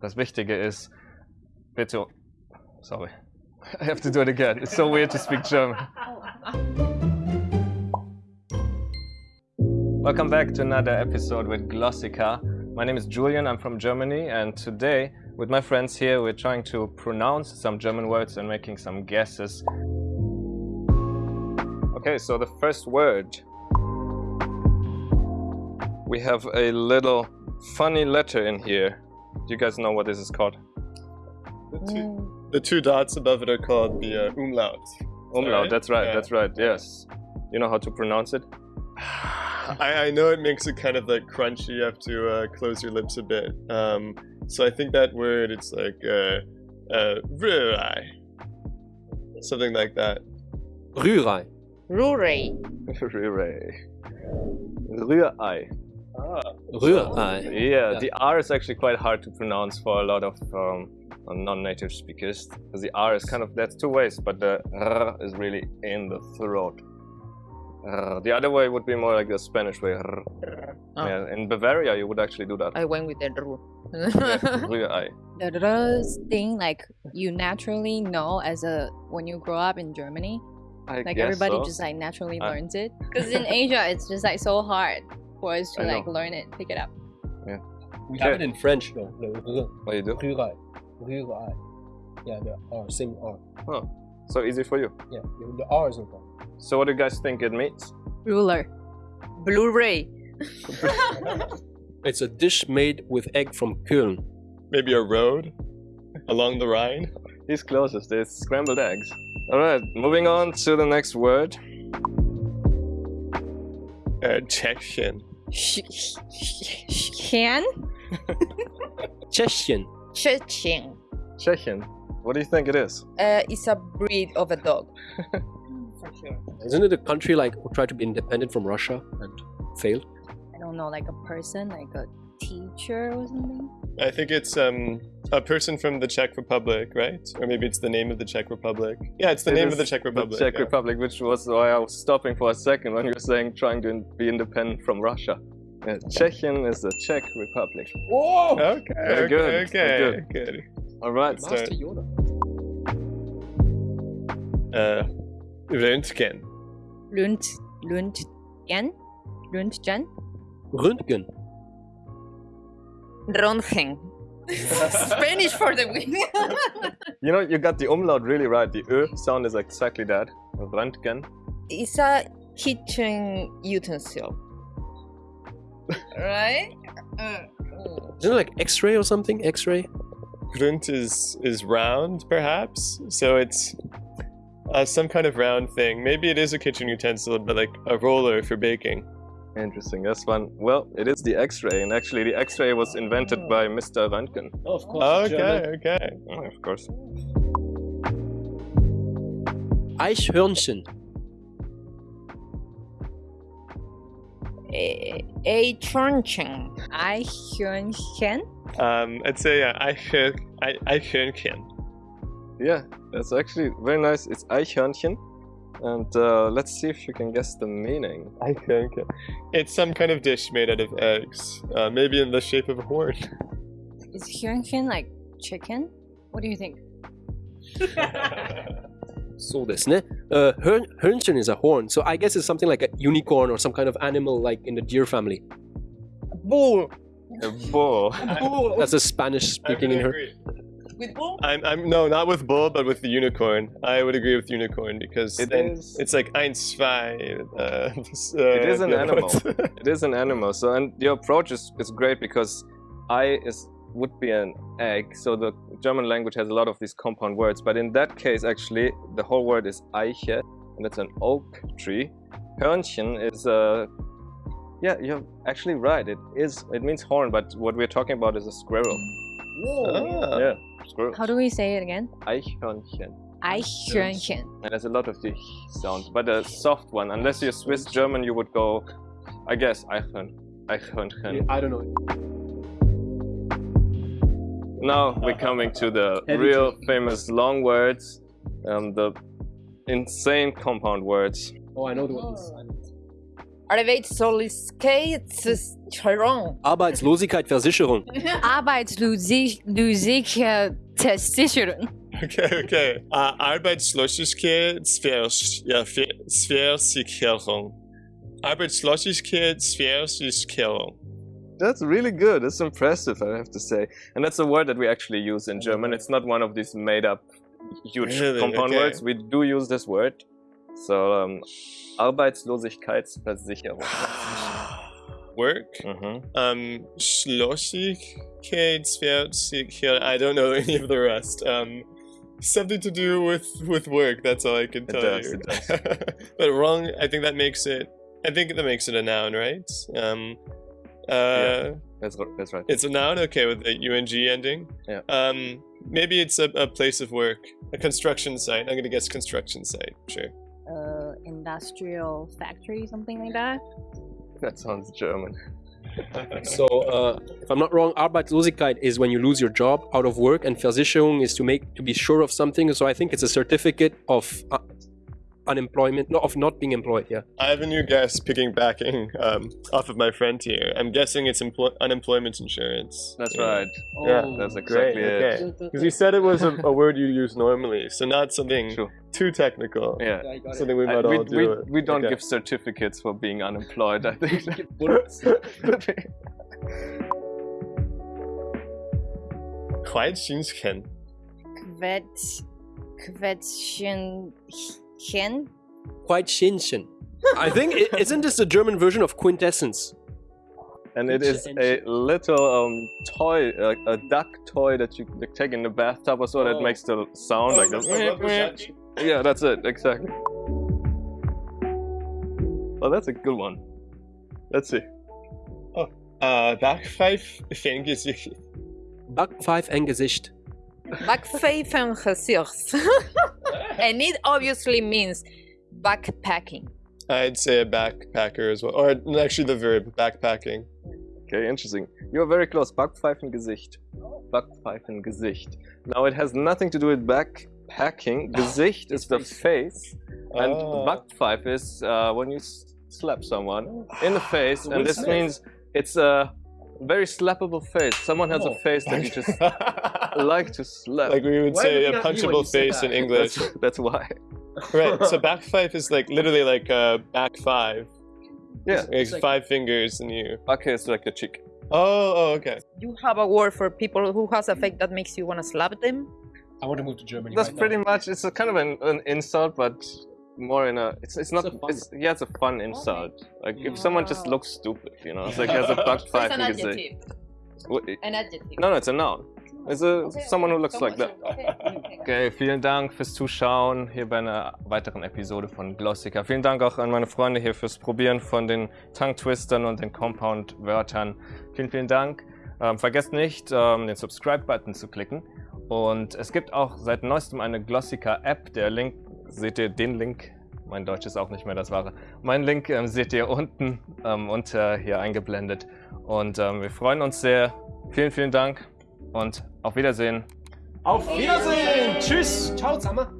Das Wichtige ist, bitte. Sorry. I have to do it again. It's so weird to speak German. Welcome back to another episode with Glossika. My name is Julian, I'm from Germany, and today, with my friends here, we're trying to pronounce some German words and making some guesses. Okay, so the first word. We have a little funny letter in here. Do you guys know what this is called? The two, the two dots above it are called the uh, umlaut. Umlaut, right? that's right, Yeah. that's right, yes. You know how to pronounce it? I, I know it makes it kind of like crunchy. You have to uh, close your lips a bit. Um, so I think that word, it's like uh, uh, rührei. something like that. Rührei. Rurei. Rührei. Rührei. Ah. Rührei. Ah, yeah, Yeah. the R is actually quite hard to pronounce for a lot of um, uh, non-native speakers. Because the R is kind of, that's two ways, but the R is really in the throat. R. The other way would be more like the Spanish way. R. Oh. Yeah, in Bavaria, you would actually do that. I went with the R. Rührei. the R thing like you naturally know as a when you grow up in Germany I like guess everybody so. just like naturally I- learns it because in Asia it's just like so hard for us to I know. like learn it pick it up Yeah. We have it in French though. The r- What you do? Rührei. Rührei. Yeah, the R, same R. So easy for you. Yeah, the- the R is no problem. So what do you guys think it means? ruler Blu-ray. It's a dish made with egg from Köln. Maybe a road along the Rhine. He's closest. It's scrambled eggs. All right, moving on to the next word. Uh, Tschechian. Sh- sh- sh- Can? Tschechien. Chechen. Chechen. What do you think it is? Uh, it's a breed of a dog. For sure. Isn't it a country like who tried to be independent from Russia and failed? I don't know, like a person, like a teacher or something. I think it's um, a person from the Czech Republic, right? Or maybe it's the name of the Czech Republic. Yeah, it's the It name of the Czech Republic. The Czech yeah. Republic, which was why I was stopping for a second when you were saying trying to be independent from Russia. Yeah, Chechen is the Czech Republic. Whoa! Okay, Very okay, good, okay, very good. All right. Master Master Yoda. Uh, Röntgen. Lund, Lundgen? Lundgen? Röntgen. Röntgen. Spanish for the win. You know, you got the umlaut really right. The Ö sound is exactly that. Röntgen. it's a kitchen utensil. right? Mm. Isn't it like X-ray or something? X-ray? Grund is is round, perhaps. So it's uh, some kind of round thing. Maybe it is a kitchen utensil, but like a roller for baking. Interesting. That's one. Well, it is the X-ray, and actually, the X-ray was invented by Mr. Röntgen. Oh, of course. Okay, okay. Oh, of course. Eichhörnchen. A, a truncheon. Eichhörnchen? Um, I'd say Eichhör- Ei- Eichhörnchen. Yeah, that's actually very nice. It's Eichhörnchen. And uh, let's see if you can guess the meaning. Eichhörnchen. It's some kind of dish made out of eggs, uh, maybe in the shape of a horn. Is Hörnchen like chicken? What do you think? So this, ne? Uh, is a horn, so I guess it's something like a unicorn or some kind of animal like in the deer family. Bull. A bull. That's a Spanish speaking in her. Agree. With bull? I'm, I'm no, not with bull, but with the unicorn. I would agree with unicorn because It then is- it's like eins zwei. Uh, It is an yeah, animal. It is an animal. So, and your approach is, is great because I is would be an egg. So the German language has a lot of these compound words. But in that case, actually, the whole word is Eiche, and it's an oak tree. Hörnchen is a yeah, you're actually right. It is. It means horn, but what we're talking about is a squirrel. Ah. Yeah, squirrel. How do we say it again? Eichhörnchen. Eichhörnchen. And there's a lot of the sound, but a soft one. Unless you're Swiss German, you would go, I guess, Eichhörn. Eichhörnchen. I don't know. Now we're coming to the Heavy real famous long words, um, the insane compound words. Oh, I know the ones. Are one. Arbeitslosigkeitsversicherung. Arbeitslosigkeit, Versicherung. Arbeitslosigkeitsversicherung. Okay, okay. Uh, Arbeitslosigkeitsversicherung. Arbeitslosigkeitsversicherung. That's really good. That's impressive, I have to say. And that's a word that we actually use in German. It's not one of these made up huge Really? compound Okay. words. We do use this word. So, um, Arbeitslosigkeitsversicherung. Work. Mhm. Um, Schlossigkeitsversicherung. I don't know any of the rest. Um, something to do with with work. That's all I can It tell does, you. it does. but wrong. I think that makes it. I think that makes it a noun, right? Um, uh, Yeah. That's, that's right. It's a noun, okay, with the ung ending. Yeah. Um, maybe it's a, a place of work, a construction site. I'm gonna guess construction site. Sure. Uh, industrial factory, something like that. That sounds German. So, uh, if I'm not wrong, Arbeitslosigkeit is when you lose your job out of work, and Versicherung is to make to be sure of something. So I think it's a certificate of uh, unemployment, not of not being employed. Yeah. I have a new guess picking backing um, off of my friend here. I'm guessing it's emplo- unemployment insurance. That's Yeah. right. Yeah, That's Great. exactly it. Okay. Because you said it was a, a word you use normally, so not something True. too technical. Yeah. Something we I- might we, all do. we, it. we don't Okay. give certificates for being unemployed, I think. Quietscheentchen. Quetsch, Quetschen, Chen? Quite Shinchen. I think is isn't this the German version of quintessence? and it is a little um, toy, uh, a duck toy that you take in the bathtub or so that Oh. makes the sound like this. this. Yeah, that's it, exactly. Oh, that's a good one. Let's see. Uh, Backpfeif Fängesicht. Back five and Gesicht. Backpfeifengesicht. And it obviously means backpacking. I'd say a backpacker as well. Or actually the verb, backpacking. Okay, interesting. You're very close. Backpfeifengesicht. Backpfeifengesicht. Now it has nothing to do with backpacking. Gesicht is the face, and Ah. Backpfeife is uh, when you slap someone in the face, and this this? means it's a very slappable face. Someone has a face that you just like to slap. like we would Why say a you not hear when punchable face in English. That's, that's why. right. So back five is like literally like uh, back five. Yeah. Like five fingers and you. Okay, it's like a cheek. Oh, oh, okay. You have a word for people who has a face that makes you want to slap them? I want to move to Germany. That's pretty much. It's a kind of an, an insult, but more in a. It's it's not. It's a fun- It's, yeah, it's a fun insult. Like if someone just looks stupid, you know, it's like has a backpfeife gesicht. What- An adjective. No, no, it's a noun. It's a someone who looks like that. Okay, vielen Dank fürs Zuschauen hier bei einer weiteren Episode von Glossica. Vielen Dank auch an meine Freunde hier fürs Probieren von den Tongue Twistern und den Compound-Wörtern. Vielen, vielen Dank. Ähm, vergesst nicht, ähm, den Subscribe-Button zu klicken. Und es gibt auch seit neuestem eine Glossica-App. Der Link, seht ihr den Link? Mein Deutsch ist auch nicht mehr das wahre. Mein Link ähm, seht ihr unten ähm, unter hier eingeblendet. Und ähm, wir freuen uns sehr. Vielen, vielen Dank und auf Wiedersehen. Auf Wiedersehen. Tschüss. Ciao zusammen.